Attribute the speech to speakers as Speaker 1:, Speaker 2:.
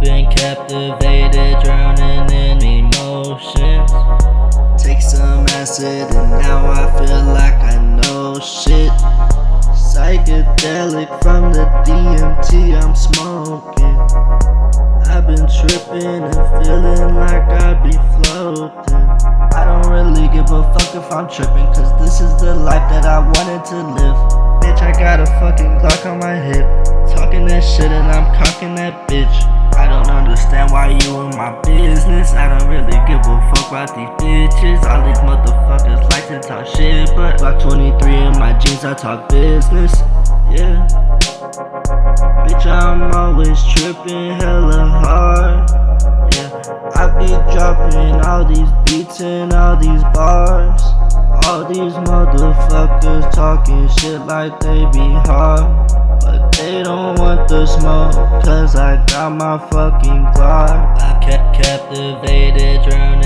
Speaker 1: been captivated, drowning in emotions.
Speaker 2: Take some acid and now I feel like I know shit. Psychedelic from the DMT I'm smoking. I've been tripping and feeling like I'd be floating. I don't really give a fuck if I'm tripping, cause this is the life that I wanted to live. Bitch, I got a fucking Glock on my hip. Talking that shit and I'm cocking that bitch. Understand why you in my business. I don't really give a fuck about these bitches. All these motherfuckers like to talk shit, but Glock 23 in my jeans, I talk business. Yeah. Bitch, I'm always tripping hella hard. Yeah, I be dropping all these beats and all these bars. All these motherfuckers talking shit like they be hard. Smoke, cause I got my fucking Glock.
Speaker 1: I kept captivated, drowning